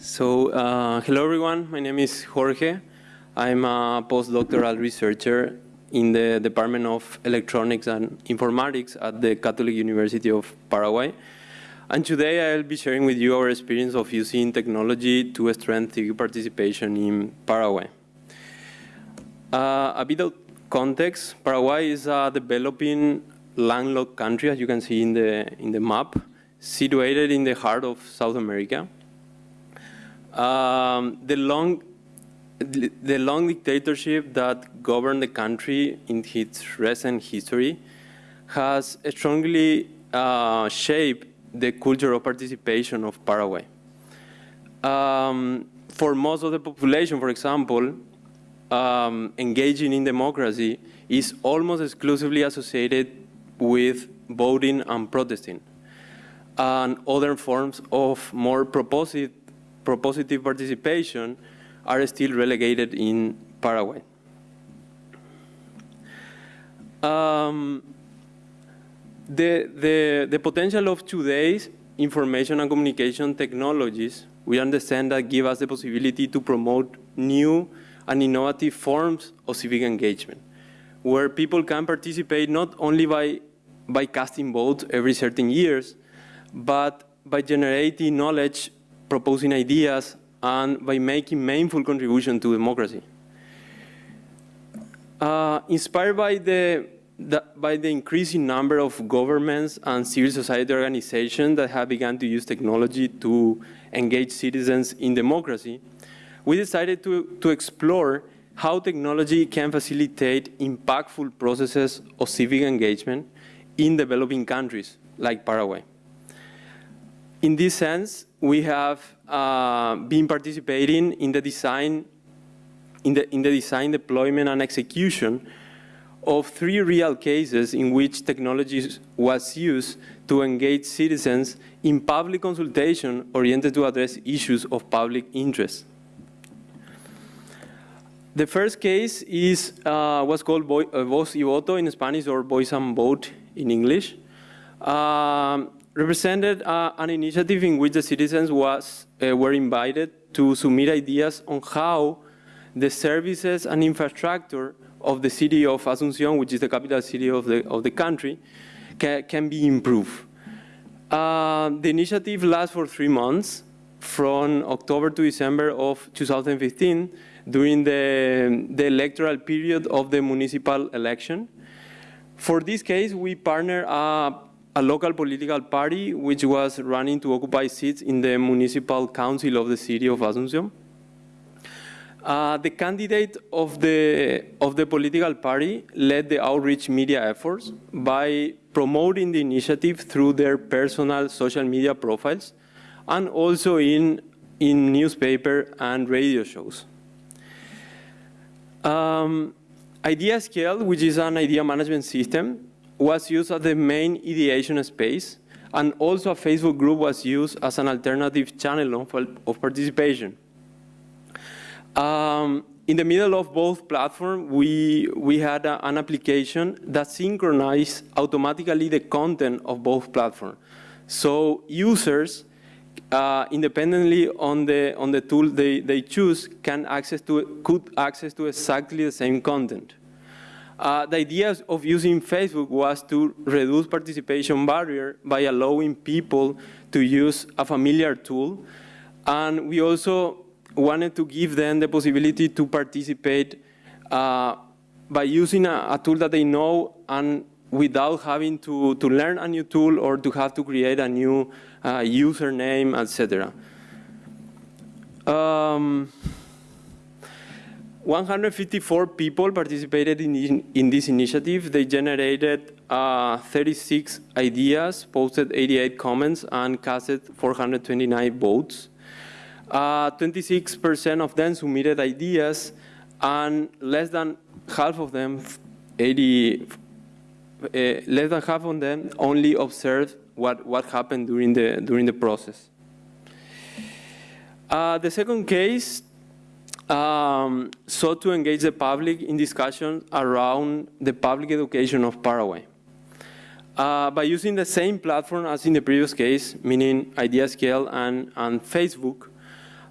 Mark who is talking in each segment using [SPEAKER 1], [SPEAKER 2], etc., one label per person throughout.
[SPEAKER 1] So, uh, hello everyone, my name is Jorge. I'm a postdoctoral researcher in the Department of Electronics and Informatics at the Catholic University of Paraguay. And today I'll be sharing with you our experience of using technology to strengthen participation in Paraguay. Uh, a bit of context, Paraguay is a developing landlocked country, as you can see in the, in the map, situated in the heart of South America. Um, the long the long dictatorship that governed the country in its recent history has strongly uh, shaped the culture of participation of Paraguay. Um, for most of the population, for example, um, engaging in democracy is almost exclusively associated with voting and protesting. And other forms of more propositive, propositive participation are still relegated in Paraguay. Um, the, the, the potential of today's information and communication technologies, we understand that give us the possibility to promote new and innovative forms of civic engagement, where people can participate not only by, by casting votes every certain years, but by generating knowledge, proposing ideas, and by making meaningful contribution to democracy. Uh, inspired by the, the, by the increasing number of governments and civil society organizations that have begun to use technology to engage citizens in democracy, we decided to, to explore how technology can facilitate impactful processes of civic engagement in developing countries like Paraguay. In this sense, we have uh, been participating in the design, in the, in the design, deployment, and execution of three real cases in which technology was used to engage citizens in public consultation oriented to address issues of public interest. The first case is uh, what's called uh, Voz y Voto in Spanish or Voice and Vote in English. Um, represented uh, an initiative in which the citizens was, uh, were invited to submit ideas on how the services and infrastructure of the city of Asunción, which is the capital city of the, of the country, ca can be improved. Uh, the initiative lasts for three months, from October to December of 2015, during the, the electoral period of the municipal election. For this case, we partner uh, a local political party which was running to occupy seats in the municipal council of the city of Asunción. Uh, the candidate of the, of the political party led the outreach media efforts by promoting the initiative through their personal social media profiles and also in, in newspaper and radio shows. Um, IdeaScale, which is an idea management system, was used as the main ideation space, and also a Facebook group was used as an alternative channel of, of participation. Um, in the middle of both platforms, we, we had a, an application that synchronized automatically the content of both platforms. So users, uh, independently on the, on the tool they, they choose, can access to, could access to exactly the same content. Uh, the idea of using Facebook was to reduce participation barrier by allowing people to use a familiar tool. And we also wanted to give them the possibility to participate uh, by using a, a, tool that they know and without having to, to learn a new tool or to have to create a new uh, username, etc. Um, 154 people participated in, in this initiative. They generated uh, 36 ideas, posted 88 comments, and casted 429 votes. 26% uh, of them submitted ideas, and less than half of them, 80, uh, less than half of them only observed what, what happened during the, during the process. Uh, the second case um, sought to engage the public in discussions around the public education of Paraguay. Uh, by using the same platform as in the previous case, meaning IdeaScale and, and Facebook,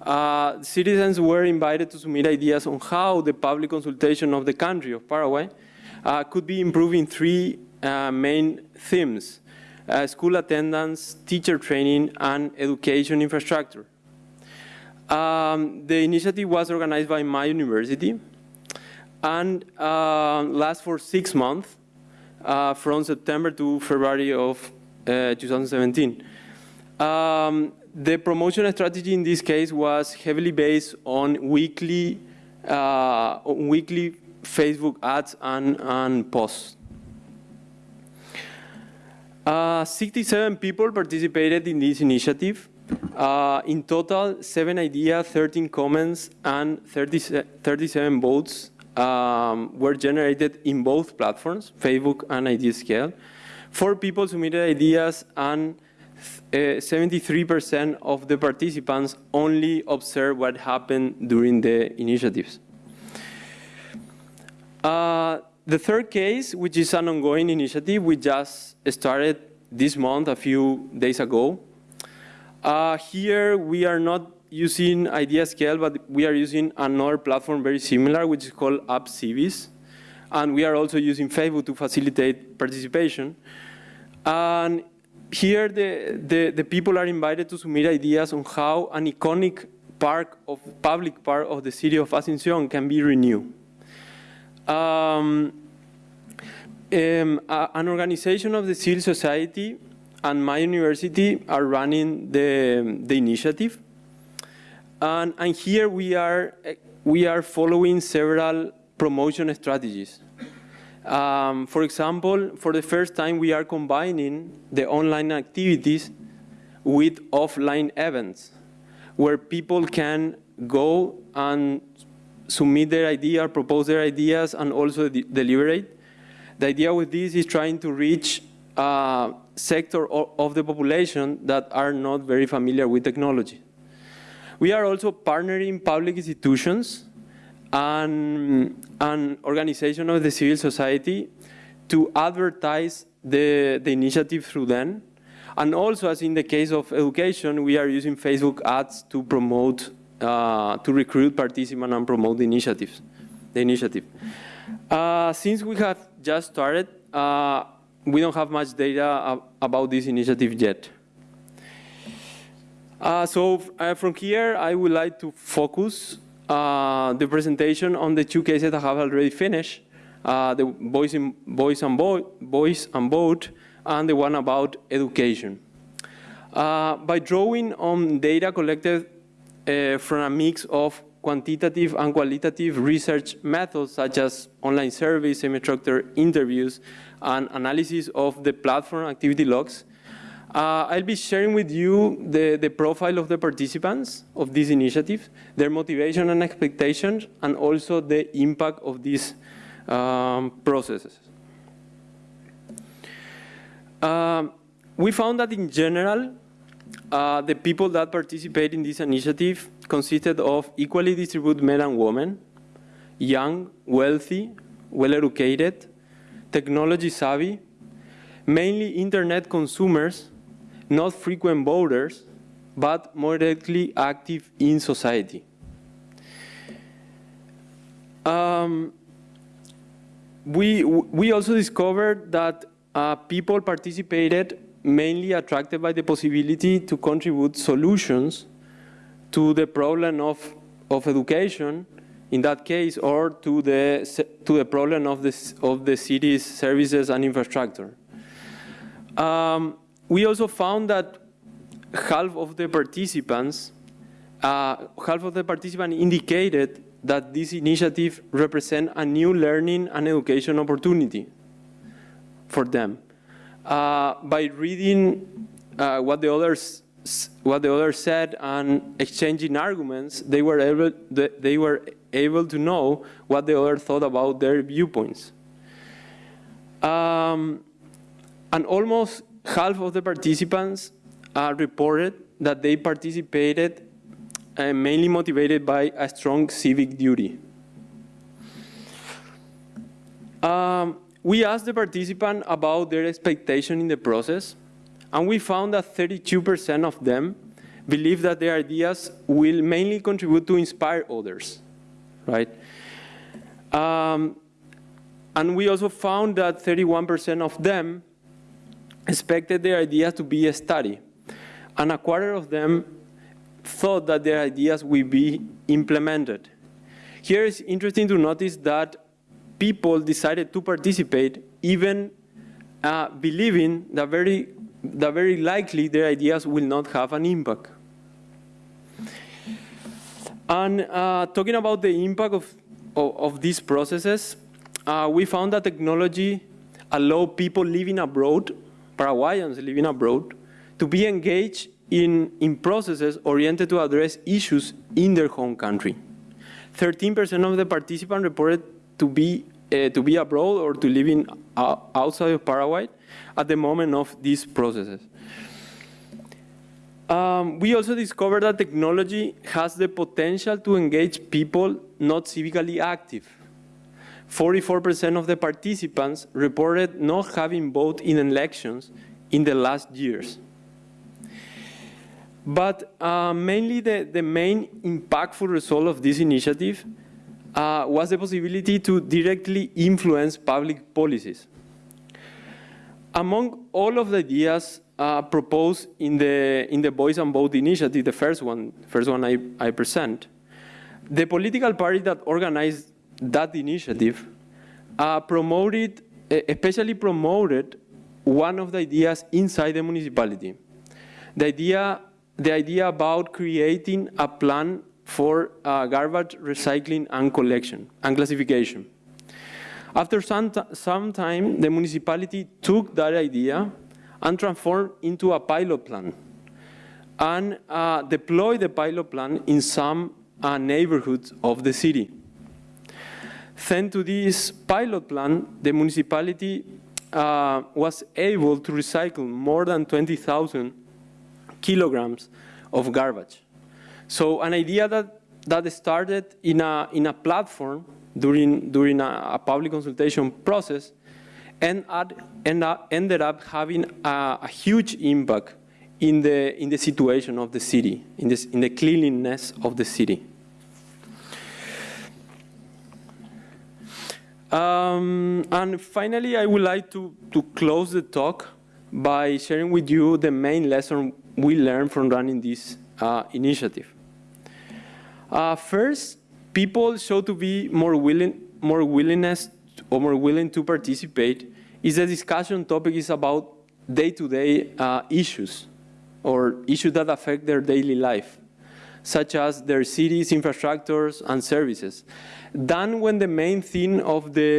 [SPEAKER 1] uh, citizens were invited to submit ideas on how the public consultation of the country of Paraguay uh, could be improved in three uh, main themes, uh, school attendance, teacher training, and education infrastructure. Um, the initiative was organized by my university and uh, lasts for six months uh, from September to February of uh, 2017. Um, the promotion strategy in this case was heavily based on weekly, uh, weekly Facebook ads and, and posts. Uh, 67 people participated in this initiative. Uh, in total, seven ideas, 13 comments, and 30, 37 votes um, were generated in both platforms, Facebook and IdeaScale. Four people submitted ideas and 73% uh, of the participants only observed what happened during the initiatives. Uh, the third case, which is an ongoing initiative, we just started this month, a few days ago. Uh, here, we are not using IdeaScale, but we are using another platform very similar, which is called AppCivist. And we are also using Facebook to facilitate participation. And here the, the, the, people are invited to submit ideas on how an iconic park of public park of the city of Asunción can be renewed. Um, um, an organization of the civil society and my university are running the, the initiative. And, and here we are, we are following several promotion strategies. Um, for example, for the first time, we are combining the online activities with offline events, where people can go and submit their idea, propose their ideas, and also de deliberate. The idea with this is trying to reach a sector of the population that are not very familiar with technology. We are also partnering public institutions and an organization of the civil society to advertise the, the initiative through them. And also, as in the case of education, we are using Facebook ads to promote, uh, to recruit participants and promote the initiatives, the initiative. Uh, since we have just started, uh, we don't have much data about this initiative yet. Uh, so uh, from here, I would like to focus uh, the presentation on the two cases that I have already finished, uh, the voice, in, voice, and voice and vote, and the one about education. Uh, by drawing on data collected uh, from a mix of quantitative and qualitative research methods such as online surveys, semi-structured interviews, and analysis of the platform activity logs, uh, I'll be sharing with you the, the profile of the participants of this initiative, their motivation and expectations, and also the impact of these um, processes. Uh, we found that in general, uh, the people that participate in this initiative consisted of equally distributed men and women, young, wealthy, well-educated, technology savvy, mainly internet consumers not frequent voters, but moderately active in society. Um, we, we also discovered that uh, people participated mainly attracted by the possibility to contribute solutions to the problem of, of education, in that case, or to the, to the problem of the, of the city's services and infrastructure. Um, we also found that half of the participants, uh, half of the participants indicated that this initiative represents a new learning and education opportunity for them. Uh, by reading uh, what the others what the other said and exchanging arguments, they were able they were able to know what the other thought about their viewpoints. Um, and almost half of the participants uh, reported that they participated uh, mainly motivated by a strong civic duty. Um, we asked the participant about their expectation in the process, and we found that 32% of them believe that their ideas will mainly contribute to inspire others, right? Um, and we also found that 31% of them expected their ideas to be a study. And a quarter of them thought that their ideas will be implemented. Here it's interesting to notice that people decided to participate even uh, believing that very, that very likely their ideas will not have an impact. And uh, talking about the impact of, of, of these processes, uh, we found that technology allow people living abroad, Paraguayans living abroad, to be engaged in, in processes oriented to address issues in their home country. 13% of the participants reported to be, uh, to be abroad or to live in, uh, outside of Paraguay at the moment of these processes. Um, we also discovered that technology has the potential to engage people not civically active. 44% of the participants reported not having voted in elections in the last years. But uh, mainly the, the main impactful result of this initiative uh, was the possibility to directly influence public policies. Among all of the ideas uh, proposed in the, in the Voice and Vote initiative, the first one, first one I, I present, the political party that organized that initiative uh, promoted, especially promoted one of the ideas inside the municipality. The idea, the idea about creating a plan for uh, garbage recycling and collection and classification. After some, some time, the municipality took that idea and transformed into a pilot plan and uh, deployed the pilot plan in some uh, neighborhoods of the city. Thanks to this pilot plan, the municipality uh, was able to recycle more than 20,000 kilograms of garbage. So an idea that, that started in a, in a platform during, during a, a public consultation process and end up, ended up having a, a, huge impact in the, in the situation of the city, in, this, in the cleanliness of the city. Um, and finally, I would like to, to close the talk by sharing with you the main lesson we learned from running this uh, initiative. Uh, first, people show to be more willing, more willingness or more willing to participate is the discussion topic is about day-to-day -day, uh, issues or issues that affect their daily life, such as their cities, infrastructures, and services. Then when the main theme of the,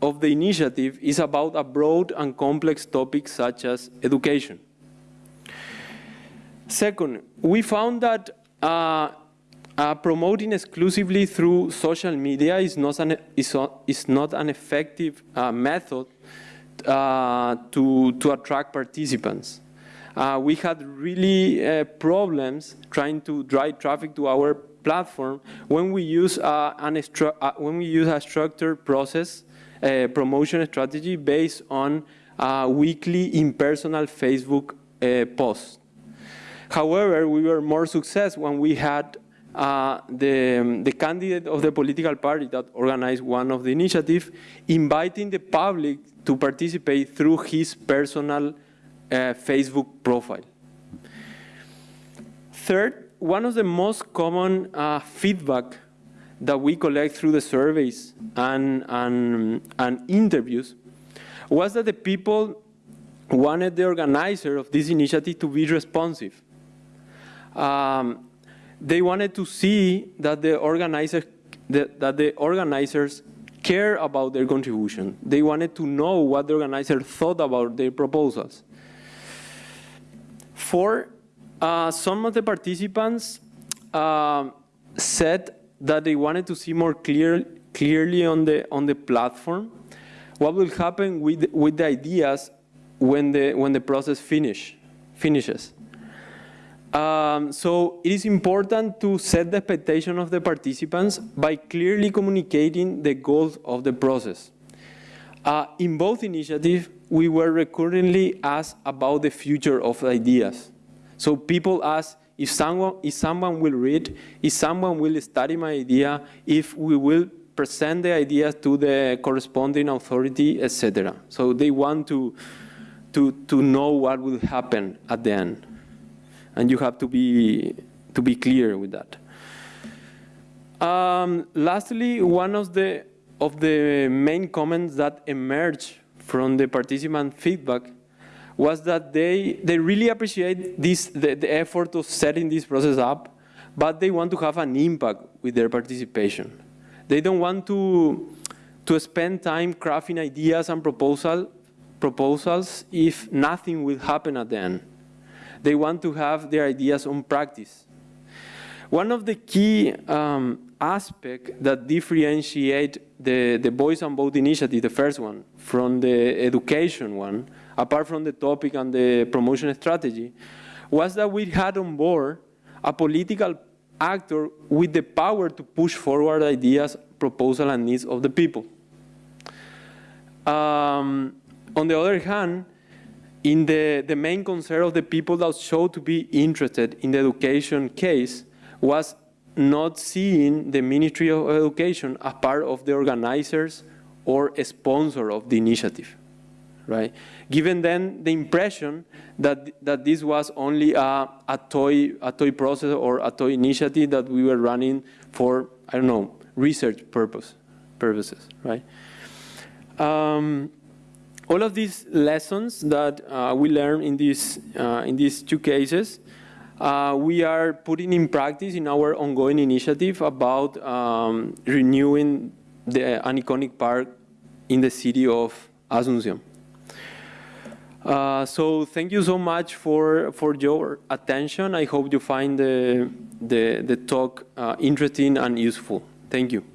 [SPEAKER 1] of the initiative is about a broad and complex topic such as education. Second, we found that uh, uh, promoting exclusively through social media is not an, is, is not an effective uh, method uh, to, to attract participants. Uh, we had really uh, problems trying to drive traffic to our platform when we use, an when we use a structured process promotion strategy based on weekly impersonal Facebook posts. However, we were more successful when we had uh, the, the candidate of the political party that organized one of the initiatives, inviting the public to participate through his personal uh, Facebook profile. Third, one of the most common uh, feedback that we collect through the surveys and, and, and interviews was that the people wanted the organizer of this initiative to be responsive. Um, they wanted to see that the organizers that, the organizers care about their contribution. They wanted to know what the organizer thought about their proposals. For uh, some of the participants uh, said that they wanted to see more clear, clearly on the on the platform what will happen with with the ideas when the when the process finish finishes. Um, so it is important to set the expectation of the participants by clearly communicating the goals of the process. Uh, in both initiatives, we were recurrently asked about the future of ideas. So people ask if someone, if someone will read, if someone will study my idea, if we will present the idea to the corresponding authority, etc. So they want to, to, to know what will happen at the end. And you have to be, to be clear with that. Um, lastly, one of the, of the main comments that emerged from the participant feedback was that they, they really appreciate this, the, the effort of setting this process up, but they want to have an impact with their participation. They don't want to, to spend time crafting ideas and proposal, proposals if nothing will happen at the end. They want to have their ideas on practice. One of the key um, aspects that differentiate the, the Voice and Vote initiative, the first one, from the education one, apart from the topic and the promotion strategy, was that we had on board a political actor with the power to push forward ideas, proposals, and needs of the people. Um, on the other hand, in the, the main concern of the people that showed to be interested in the education case was not seeing the Ministry of Education as part of the organizers or a sponsor of the initiative, right? Given then the impression that, that this was only a, a, toy, a toy process or a toy initiative that we were running for, I don't know, research purpose, purposes, right? Um, all of these lessons that uh, we learned in, this, uh, in these two cases, uh, we are putting in practice in our ongoing initiative about um, renewing the, an iconic park in the city of Asunción. Uh, so thank you so much for, for your attention. I hope you find the, the, the talk uh, interesting and useful. Thank you.